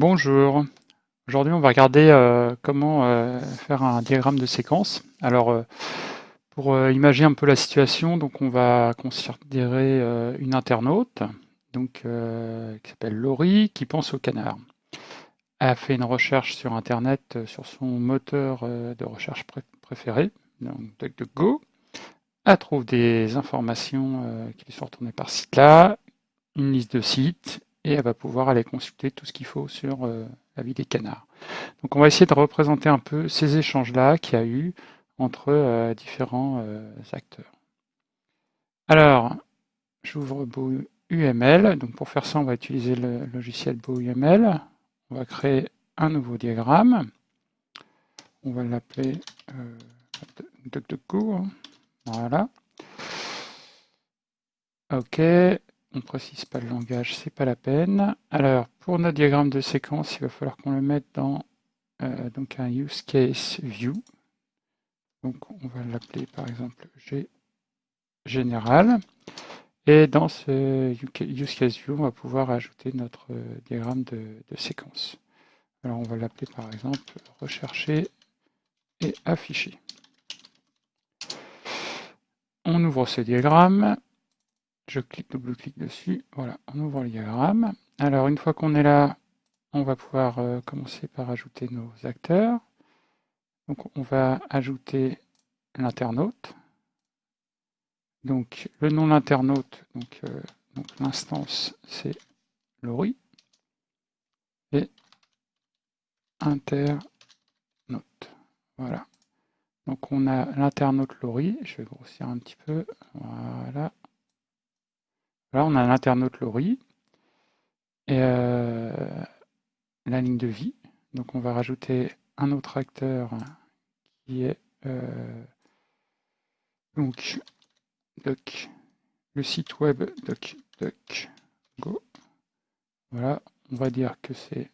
Bonjour. Aujourd'hui, on va regarder euh, comment euh, faire un diagramme de séquence. Alors, euh, pour imaginer un peu la situation, donc on va considérer une internaute donc, qui s'appelle Laurie, qui pense au canard. Elle a fait une recherche sur Internet sur son moteur de recherche préféré, donc DuckDuckGo. Elle trouve des informations qui lui sont retournées par site-là, une liste de sites, et elle va pouvoir aller consulter tout ce qu'il faut sur euh, la vie des canards. Donc on va essayer de représenter un peu ces échanges-là qu'il y a eu entre euh, différents euh, acteurs. Alors, j'ouvre Beau UML. Donc pour faire ça, on va utiliser le logiciel Beau UML. On va créer un nouveau diagramme. On va l'appeler DuckDuckGo. Voilà. OK on précise pas le langage, c'est pas la peine. Alors, pour notre diagramme de séquence, il va falloir qu'on le mette dans euh, donc un use case view. Donc, on va l'appeler par exemple G général. Et dans ce use case view, on va pouvoir ajouter notre euh, diagramme de séquence. Alors, on va l'appeler par exemple rechercher et afficher. On ouvre ce diagramme je clique, double-clique dessus. Voilà, on ouvre le diagramme. Alors, une fois qu'on est là, on va pouvoir euh, commencer par ajouter nos acteurs. Donc, on va ajouter l'internaute. Donc, le nom de l'internaute, donc, euh, l'instance, c'est Laurie. Et internaute. Voilà. Donc, on a l'internaute Laurie. Je vais grossir un petit peu. Voilà. Là, on a l'internaute Laurie et euh, la ligne de vie. Donc, on va rajouter un autre acteur qui est euh, donc le site web DuckDuckGo. Voilà, on va dire que c'est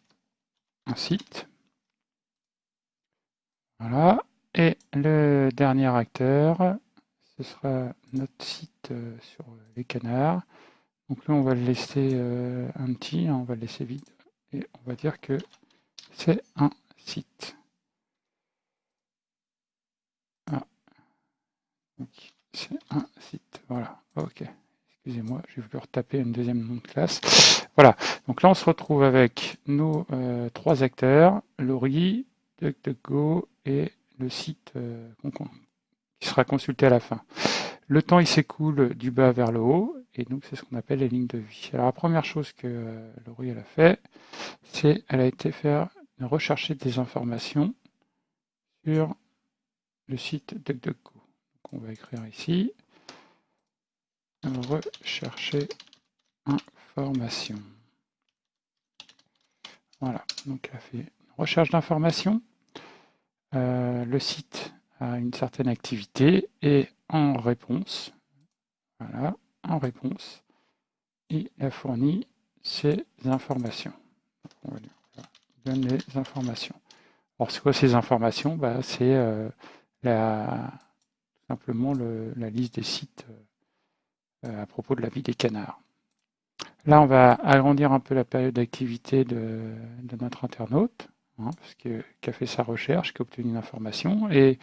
un site. Voilà. Et le dernier acteur, ce sera notre site euh, sur les canards. Donc là, on va le laisser euh, un petit, hein, on va le laisser vide, et on va dire que c'est un site. Ah. C'est un site, voilà, ok. Excusez-moi, je vais retaper une deuxième nom de classe. Voilà, donc là on se retrouve avec nos euh, trois acteurs, Laurie, DuckDuckGo et le site euh, qui sera consulté à la fin. Le temps il s'écoule du bas vers le haut, et donc, c'est ce qu'on appelle les lignes de vie. Alors, la première chose que euh, Laurie a fait, c'est elle a été faire rechercher des informations sur le site DuckDuckGo. Donc, on va écrire ici rechercher informations. Voilà, donc elle a fait une recherche d'informations. Euh, le site a une certaine activité et en réponse, voilà, en réponse, il a fourni ces informations. Donne les informations. Alors, c'est quoi ces informations? Bah, C'est euh, simplement la liste des sites euh, à propos de la vie des canards. Là, on va agrandir un peu la période d'activité de, notre internaute, hein, qui a fait sa recherche, qui a obtenu une information, et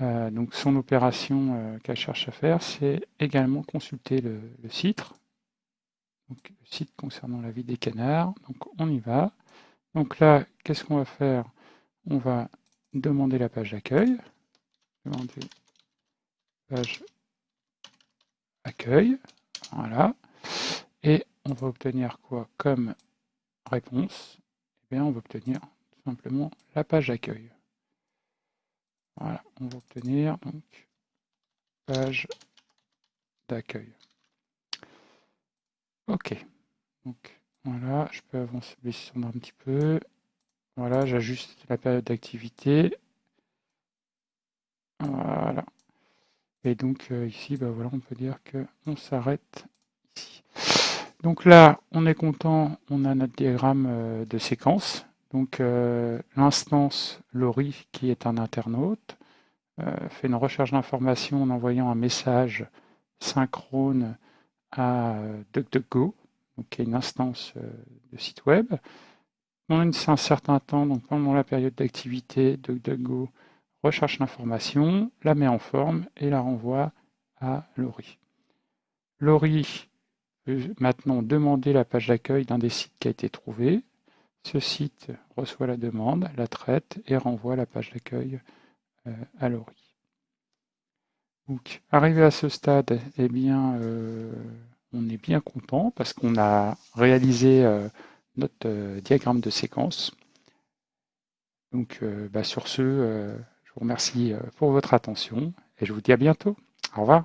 euh, donc son opération euh, qu'elle cherche à faire, c'est également consulter le, site. Le site concernant la vie des canards. Donc on y va. Donc là, qu'est-ce qu'on va faire? On va demander la page d'accueil. Demander page accueil. Voilà. Et on va obtenir quoi comme réponse? Eh bien, on va obtenir simplement la page d'accueil. Voilà, on va obtenir donc page d'accueil. Ok, donc voilà, je peux avancer un petit peu. Voilà, j'ajuste la période d'activité. Voilà. Et donc euh, ici, bah voilà, on peut dire qu'on s'arrête ici. Donc là, on est content, on a notre diagramme euh, de séquence. Donc euh, l'instance Lori, qui est un internaute, euh, fait une recherche d'information en envoyant un message synchrone à euh, DuckDuckGo, qui est une instance de site web. pendant un certain temps, donc pendant la période d'activité, DuckDuckGo recherche l'information, la met en forme et la renvoie à Laurie. Laurie peut maintenant demander la page d'accueil d'un des sites qui a été trouvé. Ce site reçoit la demande, la traite et renvoie la page d'accueil euh, à. Donc, arrivé à ce stade, eh euh, on est bien content parce qu'on a réalisé euh, notre diagramme de séquence. Donc, bah, sur ce, je vous remercie pour votre attention et je vous dis à bientôt. Au revoir.